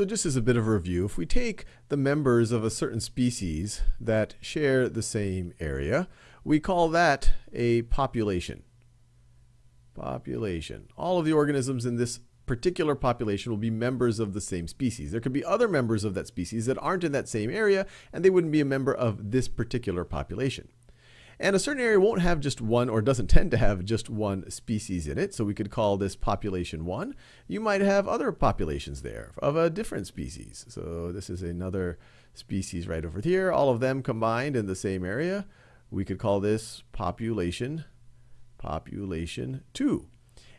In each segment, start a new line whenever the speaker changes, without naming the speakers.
So just as a bit of a review, if we take the members of a certain species that share the same area, we call that a population. Population. All of the organisms in this particular population will be members of the same species. There could be other members of that species that aren't in that same area, and they wouldn't be a member of this particular population. And a certain area won't have just one or doesn't tend to have just one species in it. So we could call this population one. You might have other populations there of a different species. So this is another species right over here, all of them combined in the same area. We could call this population, population two.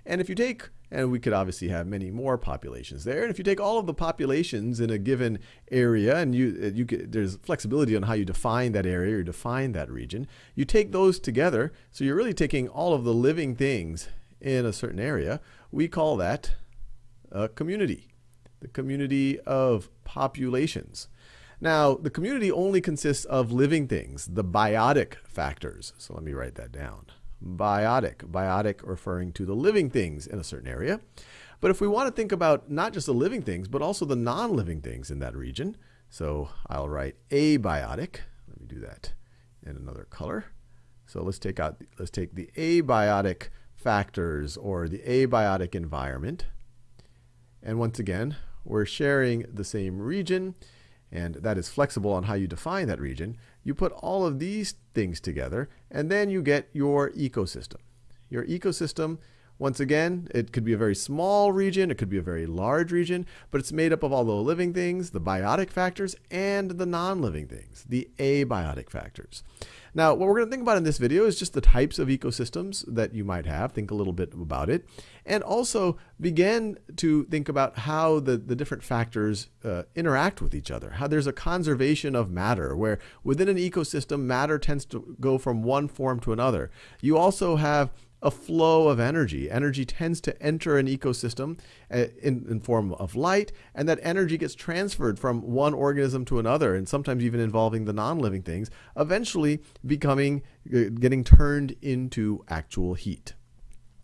And if you take and we could obviously have many more populations there. And if you take all of the populations in a given area, and you, uh, you could, there's flexibility on how you define that area or define that region, you take those together. So you're really taking all of the living things in a certain area. We call that a community, the community of populations. Now, the community only consists of living things, the biotic factors. So let me write that down biotic. Biotic referring to the living things in a certain area. But if we want to think about not just the living things, but also the non-living things in that region, so I'll write abiotic. Let me do that in another color. So let's take out let's take the abiotic factors or the abiotic environment. And once again, we're sharing the same region and that is flexible on how you define that region, you put all of these things together, and then you get your ecosystem. Your ecosystem, once again, it could be a very small region, it could be a very large region, but it's made up of all the living things, the biotic factors, and the non-living things, the abiotic factors. Now, what we're going to think about in this video is just the types of ecosystems that you might have. Think a little bit about it. And also begin to think about how the, the different factors uh, interact with each other. How there's a conservation of matter, where within an ecosystem, matter tends to go from one form to another. You also have a flow of energy. Energy tends to enter an ecosystem uh, in, in form of light, and that energy gets transferred from one organism to another, and sometimes even involving the non-living things, eventually becoming, uh, getting turned into actual heat.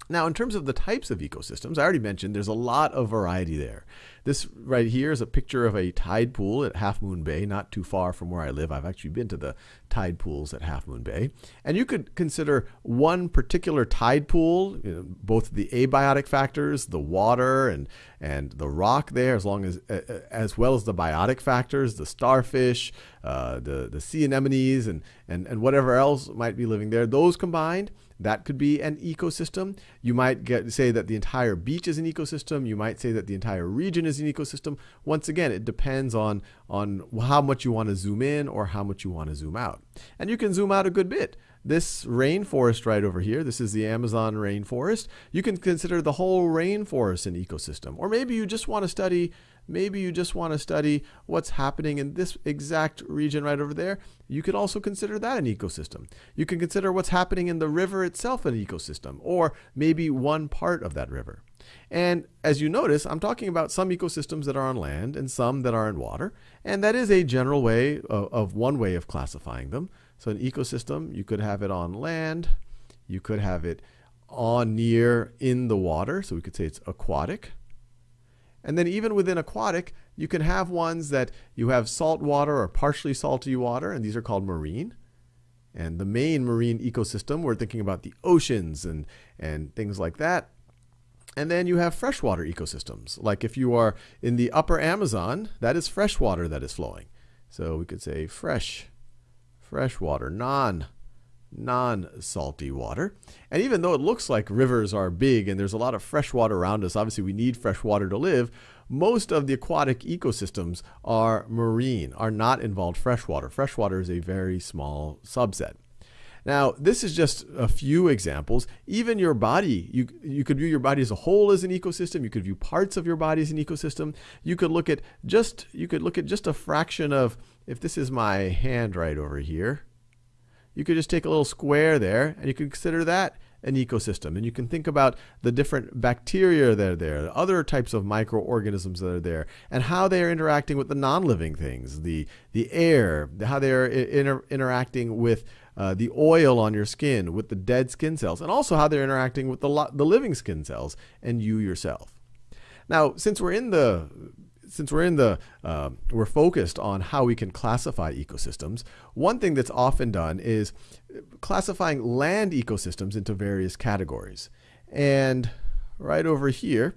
Now, in terms of the types of ecosystems, I already mentioned there's a lot of variety there. This right here is a picture of a tide pool at Half Moon Bay, not too far from where I live. I've actually been to the tide pools at Half Moon Bay. And you could consider one particular tide pool, you know, both the abiotic factors, the water and, and the rock there, as, long as, as well as the biotic factors, the starfish, uh, the, the sea anemones, and, and, and whatever else might be living there. Those combined that could be an ecosystem. You might get, say that the entire beach is an ecosystem. You might say that the entire region is an ecosystem. Once again, it depends on, on how much you want to zoom in or how much you want to zoom out. And you can zoom out a good bit. This rainforest right over here, this is the Amazon rainforest. You can consider the whole rainforest an ecosystem. Or maybe you just want to study Maybe you just want to study what's happening in this exact region right over there. You could also consider that an ecosystem. You can consider what's happening in the river itself an ecosystem, or maybe one part of that river. And as you notice, I'm talking about some ecosystems that are on land and some that are in water. And that is a general way of, of one way of classifying them. So an ecosystem, you could have it on land, you could have it on near in the water. So we could say it's aquatic. And then even within aquatic, you can have ones that you have salt water or partially salty water, and these are called marine. And the main marine ecosystem, we're thinking about the oceans and, and things like that. And then you have freshwater ecosystems. Like if you are in the upper Amazon, that is fresh water that is flowing. So we could say fresh, freshwater, non non-salty water. And even though it looks like rivers are big and there's a lot of fresh water around us, obviously we need fresh water to live, most of the aquatic ecosystems are marine, are not involved freshwater. Freshwater is a very small subset. Now, this is just a few examples. Even your body, you, you could view your body as a whole as an ecosystem. You could view parts of your body as an ecosystem. You could look at just, you could look at just a fraction of, if this is my hand right over here, you could just take a little square there and you could consider that an ecosystem. And you can think about the different bacteria that are there, other types of microorganisms that are there, and how they are interacting with the non-living things, the, the air, how they are inter interacting with uh, the oil on your skin, with the dead skin cells, and also how they're interacting with the, the living skin cells and you yourself. Now, since we're in the since we're in the uh, we're focused on how we can classify ecosystems, one thing that's often done is classifying land ecosystems into various categories. And right over here,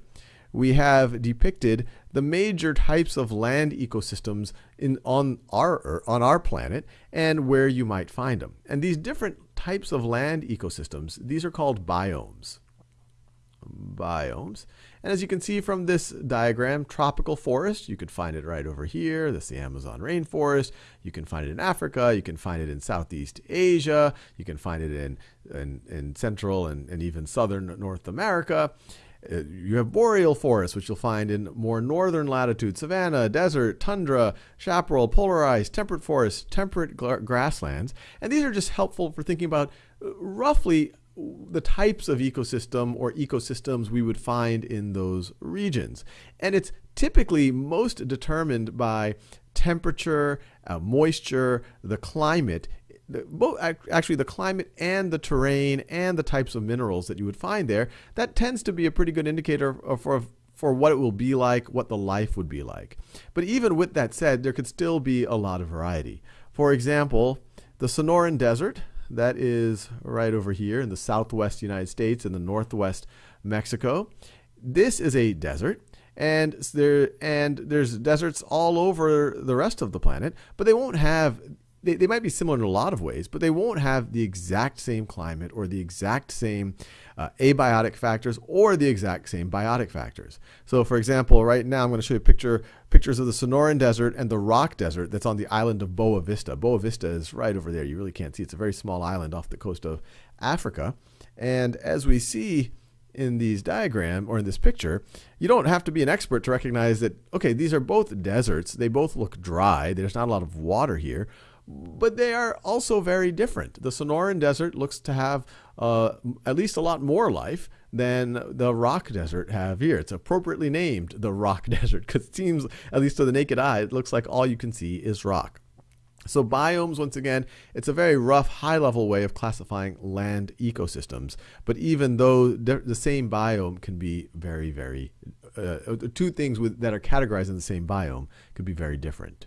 we have depicted the major types of land ecosystems in, on, our, on our planet and where you might find them. And these different types of land ecosystems, these are called biomes. Biomes. And as you can see from this diagram, tropical forest, you could find it right over here. That's the Amazon rainforest. You can find it in Africa. You can find it in Southeast Asia. You can find it in, in, in Central and, and even Southern North America. Uh, you have boreal forests, which you'll find in more northern latitude, savanna, desert, tundra, chaparral, polar ice, temperate forests, temperate grasslands. And these are just helpful for thinking about uh, roughly the types of ecosystem or ecosystems we would find in those regions. And it's typically most determined by temperature, uh, moisture, the climate both actually the climate and the terrain and the types of minerals that you would find there, that tends to be a pretty good indicator for for what it will be like, what the life would be like. But even with that said, there could still be a lot of variety. For example, the Sonoran Desert, that is right over here in the southwest United States and the northwest Mexico. This is a desert and there and there's deserts all over the rest of the planet, but they won't have they, they might be similar in a lot of ways, but they won't have the exact same climate or the exact same uh, abiotic factors or the exact same biotic factors. So for example, right now I'm going to show you a picture, pictures of the Sonoran Desert and the Rock Desert that's on the island of Boa Vista. Boa Vista is right over there. You really can't see. It's a very small island off the coast of Africa. And as we see in these diagram or in this picture, you don't have to be an expert to recognize that, okay, these are both deserts. They both look dry. There's not a lot of water here but they are also very different. The Sonoran Desert looks to have uh, at least a lot more life than the Rock Desert have here. It's appropriately named the Rock Desert because it seems, at least to the naked eye, it looks like all you can see is rock. So biomes, once again, it's a very rough, high-level way of classifying land ecosystems. But even though the same biome can be very, very, uh, two things with, that are categorized in the same biome could be very different.